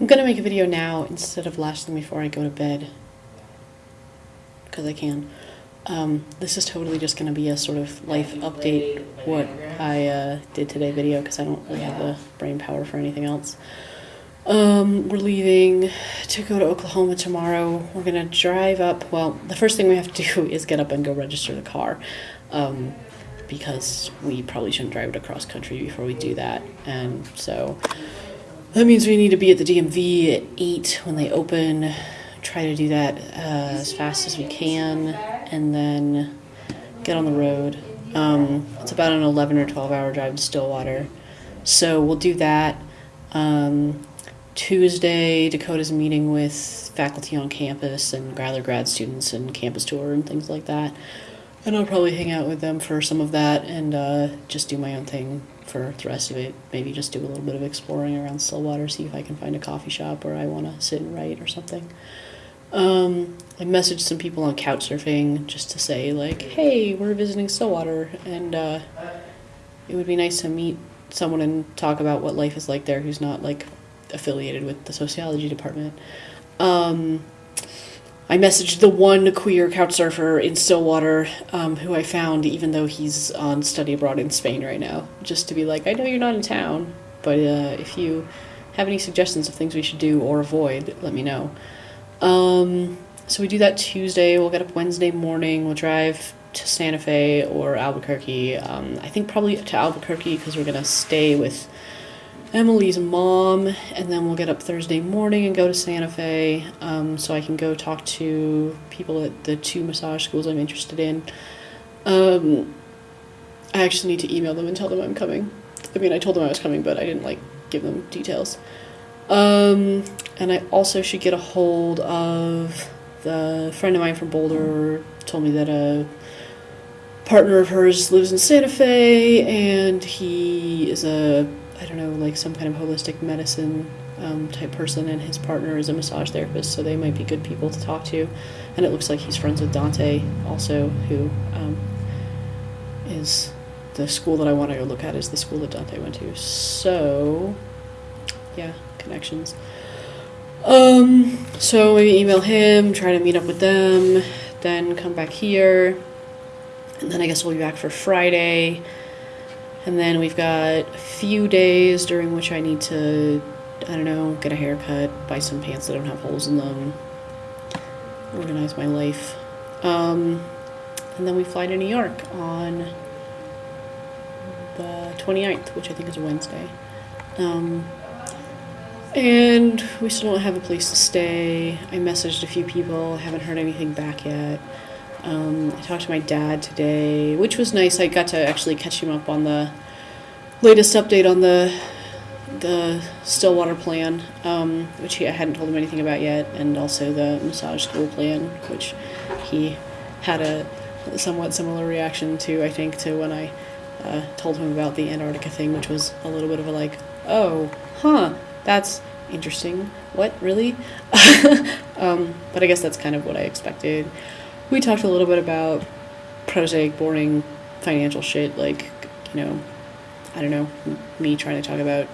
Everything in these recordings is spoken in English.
I'm gonna make a video now instead of last thing before I go to bed. Because I can. Um, this is totally just gonna be a sort of life update, what I uh, did today video, because I don't really have the brain power for anything else. Um, we're leaving to go to Oklahoma tomorrow. We're gonna drive up. Well, the first thing we have to do is get up and go register the car. Um, because we probably shouldn't drive it across country before we do that. And so that means we need to be at the DMV at 8 when they open. Try to do that uh, as fast as we can and then get on the road. Um, it's about an 11 or 12 hour drive to Stillwater. So we'll do that. Um, Tuesday, Dakota's meeting with faculty on campus and other grad students and campus tour and things like that. And I'll probably hang out with them for some of that and uh, just do my own thing for the rest of it. Maybe just do a little bit of exploring around Stillwater, see if I can find a coffee shop where I want to sit and write or something. Um, I messaged some people on Couchsurfing just to say like, "Hey, we're visiting Stillwater, and uh, it would be nice to meet someone and talk about what life is like there who's not like affiliated with the sociology department." Um, I messaged the one queer couch surfer in Stillwater um, who I found, even though he's on study abroad in Spain right now, just to be like, I know you're not in town, but uh, if you have any suggestions of things we should do or avoid, let me know. Um, so we do that Tuesday. We'll get up Wednesday morning. We'll drive to Santa Fe or Albuquerque. Um, I think probably to Albuquerque because we're gonna stay with Emily's mom, and then we'll get up Thursday morning and go to Santa Fe um, so I can go talk to people at the two massage schools I'm interested in. Um, I actually need to email them and tell them I'm coming. I mean, I told them I was coming, but I didn't like give them details. Um, and I also should get a hold of the friend of mine from Boulder told me that a partner of hers lives in Santa Fe and he is a I don't know, like some kind of holistic medicine um, type person, and his partner is a massage therapist, so they might be good people to talk to. And it looks like he's friends with Dante, also, who um, is the school that I want to go look at is the school that Dante went to. So, yeah, connections. Um, so maybe email him, try to meet up with them, then come back here, and then I guess we'll be back for Friday. And then we've got a few days during which I need to, I don't know, get a haircut, buy some pants that don't have holes in them, organize my life. Um, and then we fly to New York on the 29th, which I think is a Wednesday. Um, and we still don't have a place to stay. I messaged a few people, haven't heard anything back yet. Um, I talked to my dad today, which was nice. I got to actually catch him up on the latest update on the the Stillwater plan, um, which he, I hadn't told him anything about yet, and also the massage school plan, which he had a somewhat similar reaction to, I think, to when I uh, told him about the Antarctica thing, which was a little bit of a like, oh, huh, that's interesting. What, really? um, but I guess that's kind of what I expected. We talked a little bit about prosaic, boring financial shit, like, you know, I don't know, me trying to talk about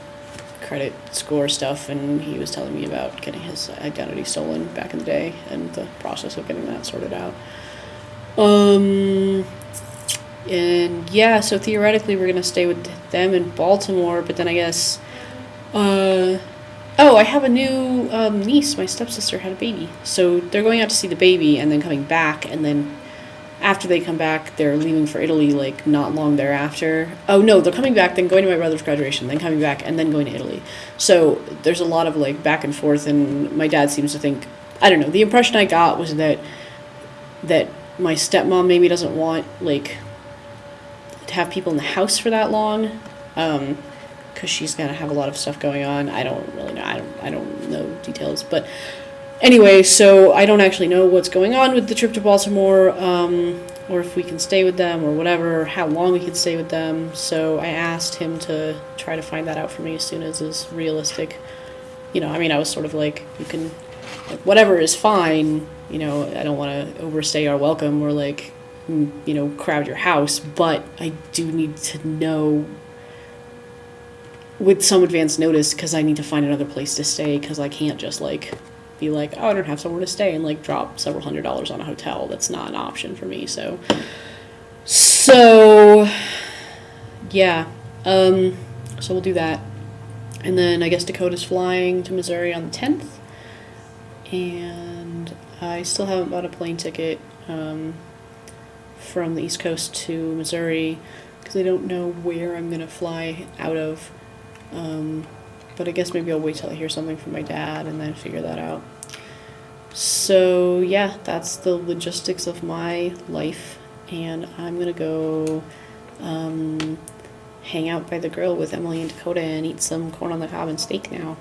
credit score stuff, and he was telling me about getting his identity stolen back in the day and the process of getting that sorted out. Um, and yeah, so theoretically, we're gonna stay with them in Baltimore, but then I guess, uh, oh, I have a new um, niece. My stepsister had a baby, so they're going out to see the baby and then coming back, and then after they come back, they're leaving for Italy like not long thereafter. Oh no, they're coming back, then going to my brother's graduation, then coming back, and then going to Italy. So there's a lot of like back and forth, and my dad seems to think I don't know. The impression I got was that that my stepmom maybe doesn't want like to have people in the house for that long, um, because she's gonna have a lot of stuff going on. I don't really know. I don't. I don't know details, but anyway, so I don't actually know what's going on with the trip to Baltimore, um, or if we can stay with them, or whatever, how long we can stay with them. So I asked him to try to find that out for me as soon as is realistic. You know, I mean, I was sort of like, you can, like, whatever is fine. You know, I don't want to overstay our welcome or like, mm, you know, crowd your house, but I do need to know with some advance notice because I need to find another place to stay because I can't just like be like, oh, I don't have somewhere to stay and like drop several hundred dollars on a hotel. That's not an option for me. So, so yeah, um, so we'll do that, and then I guess Dakota's flying to Missouri on the tenth, and I still haven't bought a plane ticket um, from the East Coast to Missouri because I don't know where I'm gonna fly out of. Um, but I guess maybe I'll wait till I hear something from my dad and then figure that out. So yeah, that's the logistics of my life, and I'm gonna go um, hang out by the grill with Emily and Dakota and eat some corn on the cob and steak now.